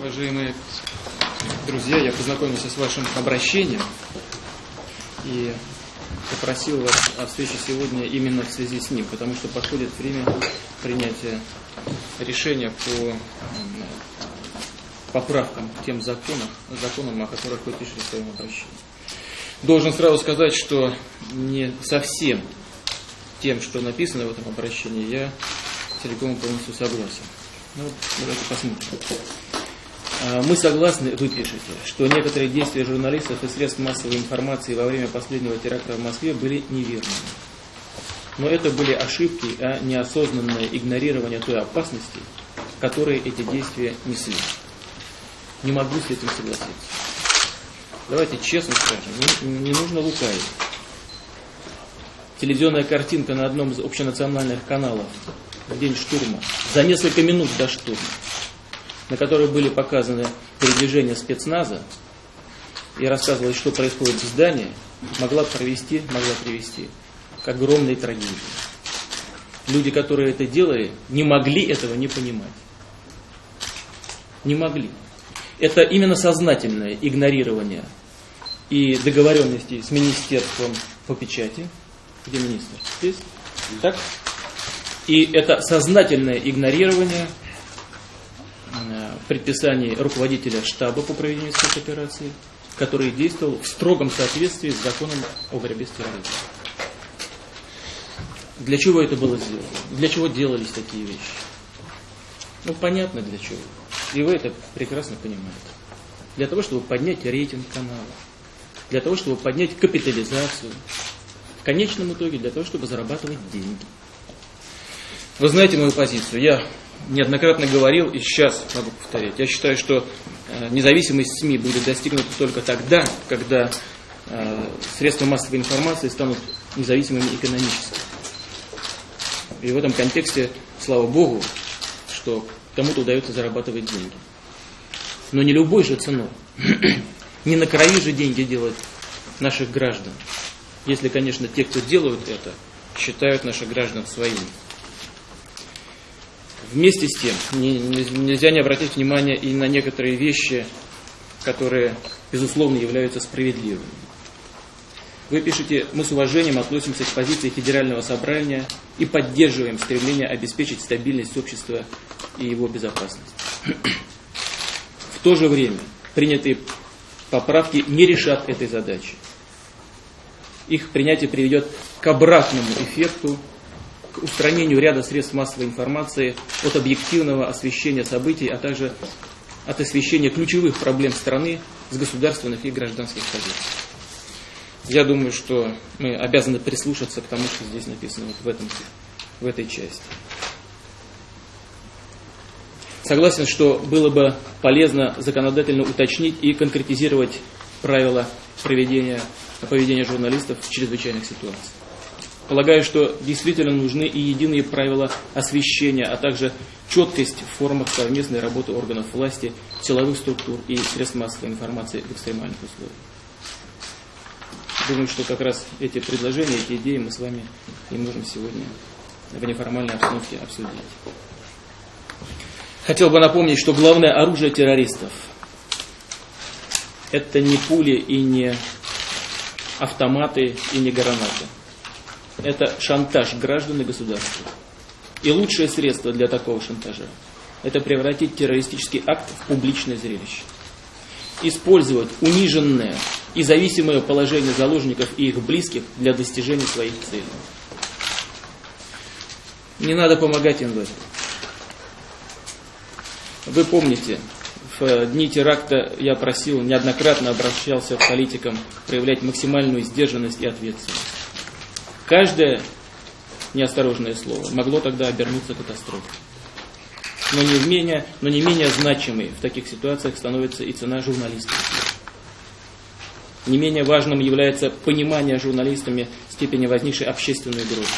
Уважаемые друзья, я познакомился с вашим обращением и попросил вас о встрече сегодня именно в связи с ним, потому что подходит время принятия решения по поправкам к тем законам, законам, о которых вы пишете в своем обращении. Должен сразу сказать, что не совсем тем, что написано в этом обращении, я целиком полностью согласен. Ну, давайте посмотрим. А, мы согласны, вы пишете, что некоторые действия журналистов и средств массовой информации во время последнего теракта в Москве были неверными. Но это были ошибки, а неосознанное игнорирование той опасности, которые эти действия несли. Не могу с этим согласиться. Давайте честно скажем, не, не нужно лукавить. Телевизионная картинка на одном из общенациональных каналов в день штурма, за несколько минут до штурма, на которой были показаны передвижения спецназа и рассказывалось, что происходит в здании, могла провести, могла привести к огромной трагедии. Люди, которые это делали, не могли этого не понимать. Не могли. Это именно сознательное игнорирование и договоренности с Министерством по печати. Где министр? Здесь? Так? И это сознательное игнорирование предписаний руководителя штаба по проведению спецоперации, который действовал в строгом соответствии с законом о борьбе с терроризмом. Для чего это было сделано? Для чего делались такие вещи? Ну, понятно для чего. И вы это прекрасно понимаете. Для того, чтобы поднять рейтинг канала. Для того, чтобы поднять капитализацию. В конечном итоге для того, чтобы зарабатывать деньги. Вы знаете мою позицию. Я неоднократно говорил и сейчас могу повторять. Я считаю, что э, независимость СМИ будет достигнута только тогда, когда э, средства массовой информации станут независимыми экономически. И в этом контексте, слава Богу, что кому-то удается зарабатывать деньги. Но не любой же ценой. не на крови же деньги делать наших граждан. Если, конечно, те, кто делают это, считают наших граждан своими. Вместе с тем, нельзя не обратить внимание и на некоторые вещи, которые, безусловно, являются справедливыми. Вы пишете, мы с уважением относимся к позиции Федерального собрания и поддерживаем стремление обеспечить стабильность общества и его безопасность. В то же время принятые поправки не решат этой задачи. Их принятие приведет к обратному эффекту к устранению ряда средств массовой информации от объективного освещения событий, а также от освещения ключевых проблем страны с государственных и гражданских позиций. Я думаю, что мы обязаны прислушаться к тому, что здесь написано вот в, этом, в этой части. Согласен, что было бы полезно законодательно уточнить и конкретизировать правила проведения, поведения журналистов в чрезвычайных ситуациях. Полагаю, что действительно нужны и единые правила освещения, а также четкость в формах совместной работы органов власти, силовых структур и средств массовой информации в экстремальных условиях. Думаю, что как раз эти предложения, эти идеи мы с вами и можем сегодня в неформальной обстановке обсудить. Хотел бы напомнить, что главное оружие террористов – это не пули и не автоматы и не гранаты – это шантаж граждан и государства. И лучшее средство для такого шантажа – это превратить террористический акт в публичное зрелище. Использовать униженное и зависимое положение заложников и их близких для достижения своих целей. Не надо помогать им в этом. Вы помните, в дни теракта я просил, неоднократно обращался к политикам проявлять максимальную сдержанность и ответственность. Каждое неосторожное слово могло тогда обернуться катастрофой. Но не, менее, но не менее значимой в таких ситуациях становится и цена журналистов. Не менее важным является понимание журналистами степени возникшей общественной угрозы.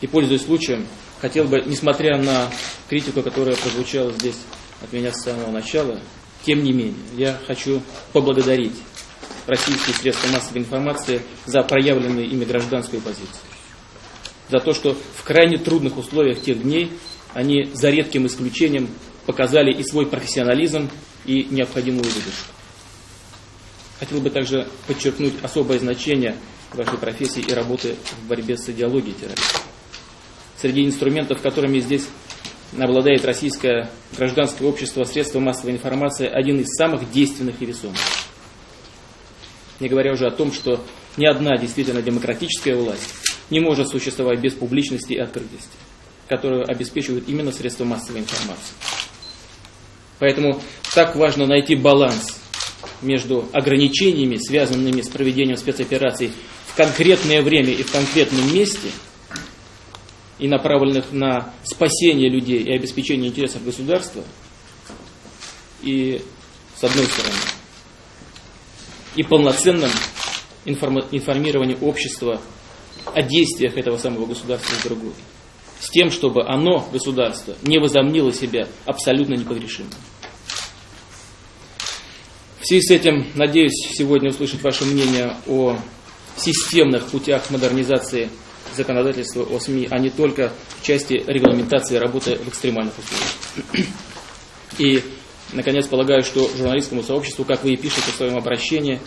И пользуясь случаем, хотел бы, несмотря на критику, которая прозвучала здесь от меня с самого начала, тем не менее, я хочу поблагодарить российские средства массовой информации за проявленную ими гражданскую позицию. За то, что в крайне трудных условиях тех дней они за редким исключением показали и свой профессионализм, и необходимую выдержку. Хотел бы также подчеркнуть особое значение вашей профессии и работы в борьбе с идеологией терроризма. Среди инструментов, которыми здесь обладает российское гражданское общество, средства массовой информации, один из самых действенных и весомых. Не говоря уже о том, что ни одна действительно демократическая власть не может существовать без публичности и открытости, которую обеспечивают именно средства массовой информации. Поэтому так важно найти баланс между ограничениями, связанными с проведением спецопераций в конкретное время и в конкретном месте, и направленных на спасение людей и обеспечение интересов государства, и с одной стороны, и полноценным информированием общества о действиях этого самого государства с другой. С тем, чтобы оно, государство, не возомнило себя абсолютно непогрешимым. В связи с этим, надеюсь, сегодня услышать ваше мнение о системных путях модернизации законодательства о СМИ, а не только в части регламентации работы в экстремальных условиях. И, наконец, полагаю, что журналистскому сообществу, как вы и пишете в своем обращении,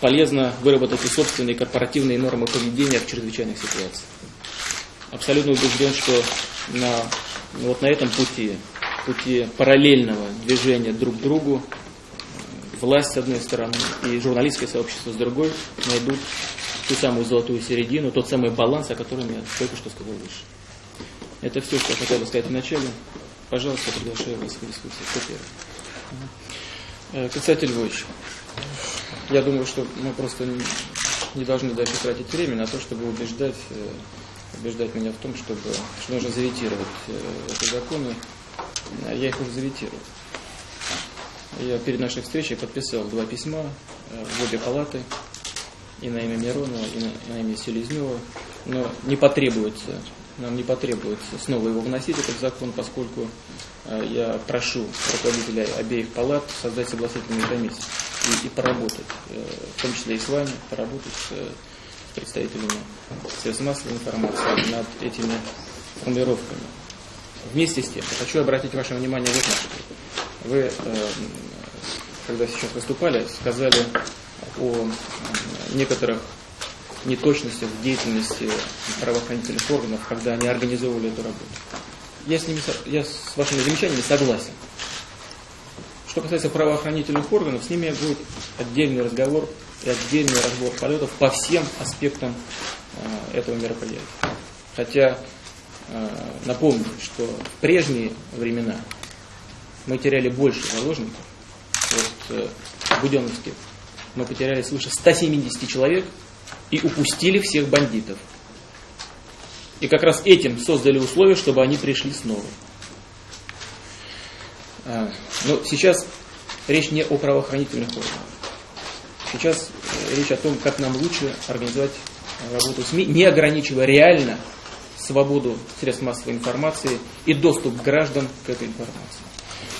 полезно выработать и собственные корпоративные нормы поведения в чрезвычайных ситуациях. Абсолютно убежден, что на, вот на этом пути, пути параллельного движения друг к другу, власть с одной стороны и журналистское сообщество с другой найдут ту самую золотую середину, тот самый баланс, о котором я только что сказал выше. Это все, что я хотел бы сказать вначале. Пожалуйста, приглашаю вас в дискуссию. Кто первый? Э, Константин Львович, я думаю, что мы просто не должны дальше тратить время на то, чтобы убеждать, э, убеждать меня в том, чтобы, что нужно заветировать э, эти законы. Я их уже заветировал. Я перед нашей встречей подписал два письма э, в обе палаты, и на имя Миронова, и на, и на имя Селезнева, но не потребуется, нам не потребуется снова его вносить, этот закон, поскольку э, я прошу руководителя обеих палат создать согласительные комиссии и, и поработать, э, в том числе и с вами, поработать с представителями средств массовой информации над этими формулировками. Вместе с тем, хочу обратить ваше внимание вот на что. Вы когда сейчас выступали, сказали о некоторых неточностях в деятельности правоохранительных органов, когда они организовывали эту работу. Я с, ними, я с вашими замечаниями согласен. Что касается правоохранительных органов, с ними будет отдельный разговор и отдельный разбор полетов по всем аспектам э, этого мероприятия. Хотя э, напомню, что в прежние времена мы теряли больше заложников, вот, э, в Буденновске мы потеряли свыше 170 человек и упустили всех бандитов. И как раз этим создали условия, чтобы они пришли снова. А, но сейчас речь не о правоохранительных органах. Сейчас э, речь о том, как нам лучше организовать работу СМИ, не ограничивая реально свободу средств массовой информации и доступ граждан к этой информации.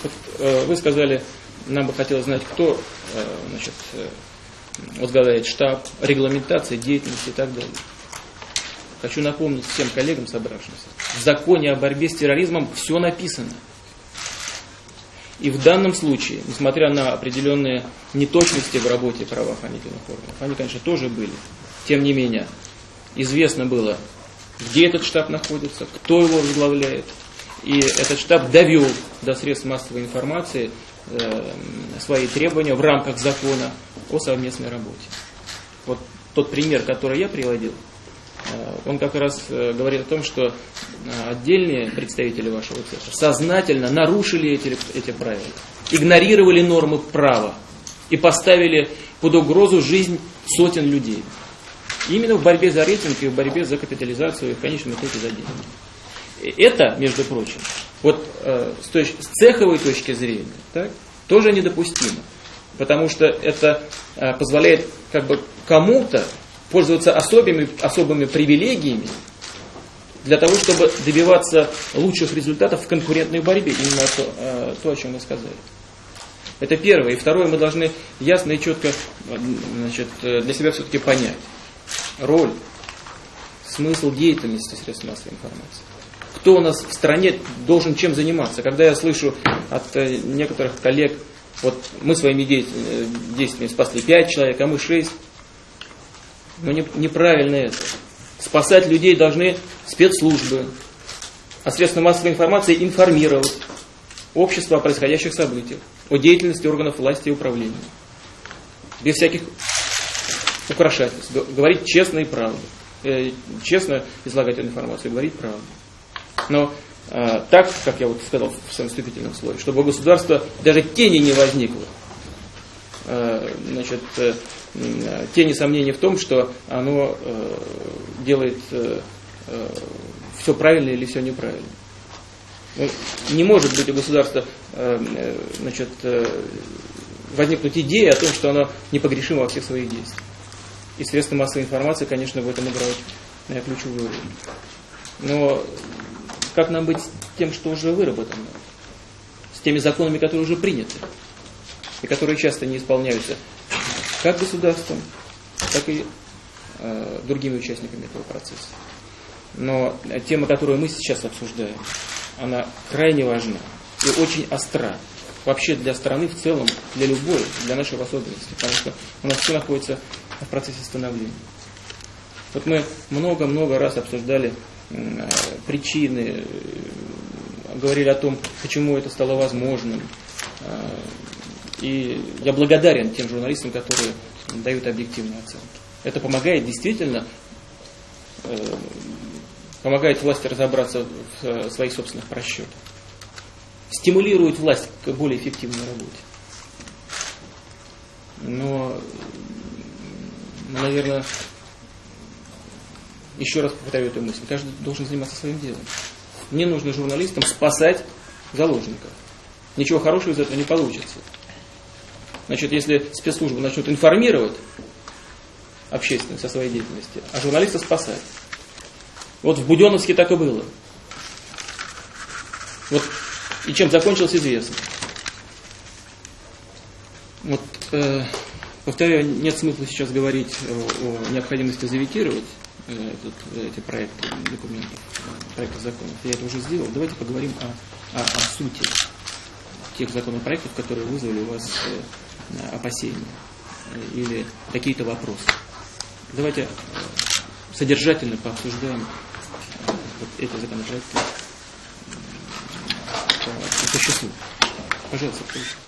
Вот, э, вы сказали, нам бы хотелось знать, кто э, значит, э, возглавляет штаб, регламентация деятельности и так далее. Хочу напомнить всем коллегам собравшимся, в законе о борьбе с терроризмом все написано. И в данном случае, несмотря на определенные неточности в работе правоохранительных органов, они, конечно, тоже были. Тем не менее, известно было, где этот штаб находится, кто его возглавляет. И этот штаб довел до средств массовой информации свои требования в рамках закона о совместной работе. Вот тот пример, который я приводил, э, он как раз э, говорит о том, что отдельные представители вашего цеха сознательно нарушили эти, эти правила, игнорировали нормы права и поставили под угрозу жизнь сотен людей. Именно в борьбе за рейтинг и в борьбе за капитализацию и в конечном итоге за деньги. Это, между прочим, вот э, с, точ- с цеховой точки зрения, так, тоже недопустимо. Потому что это э, позволяет как бы кому-то пользоваться особыми, особыми привилегиями для того, чтобы добиваться лучших результатов в конкурентной борьбе. Именно то, э, то о чем мы сказали. Это первое. И второе, мы должны ясно и четко значит, э, для себя все-таки понять роль, смысл деятельности средств массовой информации. Кто у нас в стране должен чем заниматься. Когда я слышу от э, некоторых коллег, вот мы своими э, действиями спасли пять человек, а мы шесть. Но не, неправильно это. Спасать людей должны спецслужбы, а средства массовой информации информировать общество о происходящих событиях, о деятельности органов власти и управления. Без всяких украшательств. Говорить честно и правду. Э, честно излагать информацию, говорить правду. Но э, так, как я вот сказал в своем вступительном слове, чтобы у государства даже тени не возникло. Э, значит, э, тени сомнений в том, что оно э, делает э, э, все правильно или все неправильно. Ну, не может быть у государства э, э значит, возникнуть идея о том, что оно непогрешимо во всех своих действиях. И средства массовой информации, конечно, в этом играют ключевую роль. Но как нам быть с тем, что уже выработано? С теми законами, которые уже приняты, и которые часто не исполняются как государством, так и э, другими участниками этого процесса. Но тема, которую мы сейчас обсуждаем, она крайне важна и очень остра. Вообще для страны в целом, для любой, для нашей особенности. Потому что у нас все находится в процессе становления. Вот мы много-много раз обсуждали причины, э, говорили о том, почему это стало возможным. Э, и я благодарен тем журналистам, которые дают объективные оценки. Это помогает действительно, э, помогает власти разобраться в э, своих собственных просчетах. Стимулирует власть к более эффективной работе. Но наверное, еще раз повторю эту мысль, каждый должен заниматься своим делом. Не нужно журналистам спасать заложников. Ничего хорошего из этого не получится. Значит, если спецслужбы начнут информировать общественность о своей деятельности, а журналиста спасать. Вот в Буденовске так и было. Вот и чем закончилось известно. Вот э, Повторяю, нет смысла сейчас говорить о необходимости заветировать этот, эти проекты документов, проекты законов. Я это уже сделал. Давайте поговорим о, о, о сути тех законопроектов, которые вызвали у вас э, опасения или какие-то вопросы. Давайте э, содержательно пообсуждаем вот эти законопроекты по существу. Пожалуйста, пожалуйста.